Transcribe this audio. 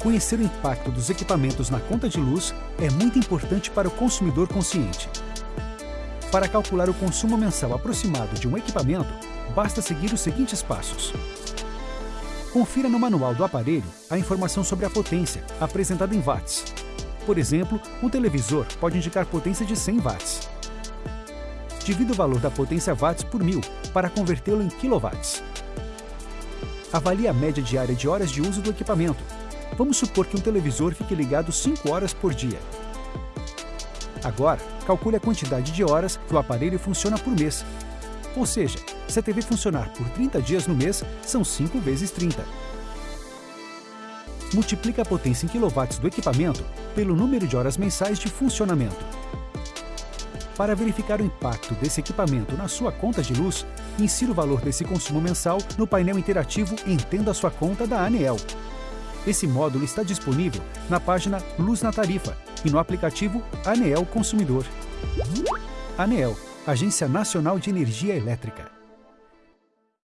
Conhecer o impacto dos equipamentos na conta de luz é muito importante para o consumidor consciente. Para calcular o consumo mensal aproximado de um equipamento, basta seguir os seguintes passos. Confira no manual do aparelho a informação sobre a potência, apresentada em watts. Por exemplo, um televisor pode indicar potência de 100 watts. Divida o valor da potência watts por mil para convertê-lo em quilowatts. Avalie a média diária de horas de uso do equipamento. Vamos supor que um televisor fique ligado 5 horas por dia. Agora, calcule a quantidade de horas que o aparelho funciona por mês. Ou seja, se a TV funcionar por 30 dias no mês, são 5 vezes 30. Multiplique a potência em quilowatts do equipamento pelo número de horas mensais de funcionamento. Para verificar o impacto desse equipamento na sua conta de luz, insira o valor desse consumo mensal no painel interativo Entenda a sua conta da ANEEL. Esse módulo está disponível na página Luz na Tarifa e no aplicativo ANEEL Consumidor. ANEEL, Agência Nacional de Energia Elétrica.